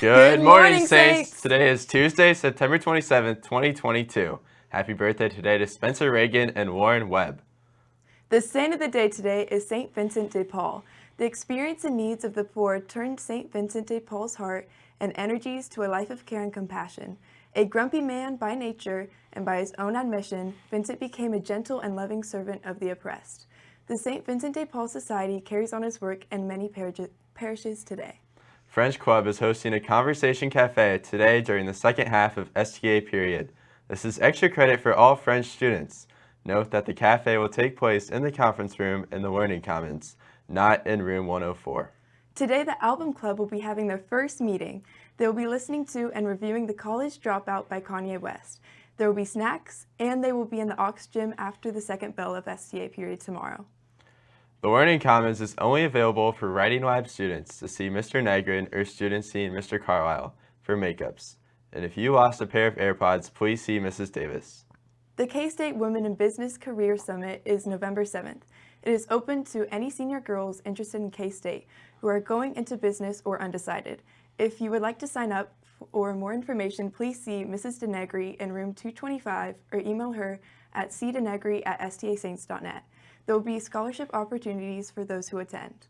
Good, morning, Saints. Saints. Today is Tuesday, September 27th, 2022. Happy birthday today to Spencer Reagan and Warren Webb. The saint of the day today is St. Vincent de Paul. The experience and needs of the poor turned St. Vincent de Paul's heart and energies to a life of care and compassion. A grumpy man by nature and by his own admission, Vincent became a gentle and loving servant of the oppressed. The St. Vincent de Paul Society carries on his work in many parishes today. French Club is hosting a conversation cafe today during the second half of STA period. This is extra credit for all French students. Note that the cafe will take place in the conference room in the Learning Commons, not in room 104. Today, the Album Club will be having their first meeting. They will be listening to and reviewing The College Dropout by Kanye West. There will be snacks, and they will be in the Aux Gym after the second bell of STA period tomorrow. The Learning Commons is only available for Writing Lab students to see Mr. Negrin or students seeing Mr. Carlisle for makeups. And if you lost a pair of AirPods, please see Mrs. Davis. The K-State Women in Business Career Summit is November 7th. It is open to any senior girls interested in K-State who are going into business or undecided. If you would like to sign up or more information, please see Mrs. Denegri in room 225 or email her at cdenegri at stasaints.net. There will be scholarship opportunities for those who attend.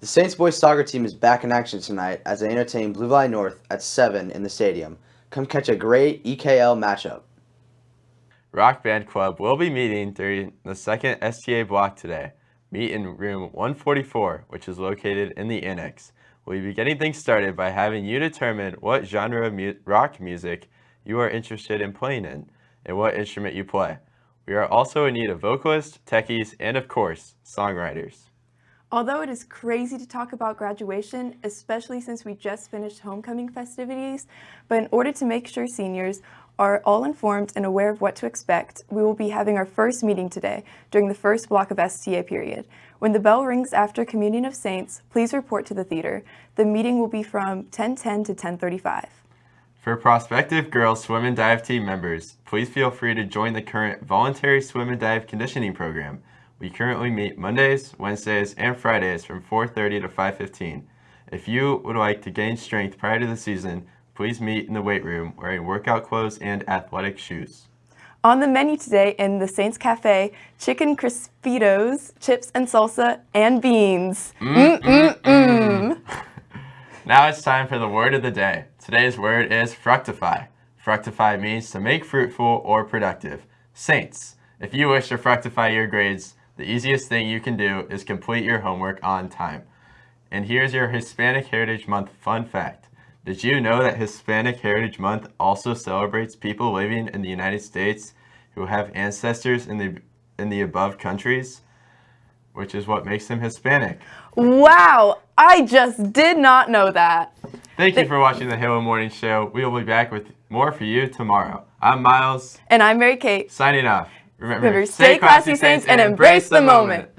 The Saints boys soccer team is back in action tonight as they entertain Blue Valley North at 7 in the stadium. Come catch a great EKL matchup. Rock Band Club will be meeting during the second STA block today. Meet in room 144, which is located in the annex. We'll be getting things started by having you determine what genre of mu rock music you are interested in playing in and what instrument you play. We are also in need of vocalists, techies, and of course, songwriters. Although it is crazy to talk about graduation, especially since we just finished homecoming festivities, but in order to make sure seniors are all informed and aware of what to expect, we will be having our first meeting today during the first block of STA period. When the bell rings after Communion of Saints, please report to the theater. The meeting will be from 1010 to 1035. For prospective girls swim and dive team members, please feel free to join the current voluntary swim and dive conditioning program. We currently meet Mondays, Wednesdays, and Fridays from 4.30 to 5.15. If you would like to gain strength prior to the season, please meet in the weight room wearing workout clothes and athletic shoes. On the menu today in the Saints Cafe, chicken crispitos, chips and salsa, and beans. Mm, mm, mm, now it's time for the word of the day. Today's word is fructify. Fructify means to make fruitful or productive. Saints, if you wish to fructify your grades, the easiest thing you can do is complete your homework on time. And here's your Hispanic Heritage Month fun fact. Did you know that Hispanic Heritage Month also celebrates people living in the United States who have ancestors in the, in the above countries? Which is what makes them Hispanic. Wow, I just did not know that. Thank you for watching the Halo Morning Show. We will be back with more for you tomorrow. I'm Miles. And I'm Mary Kate. Signing off. Remember, Remember stay classy, Saints, and embrace the moment.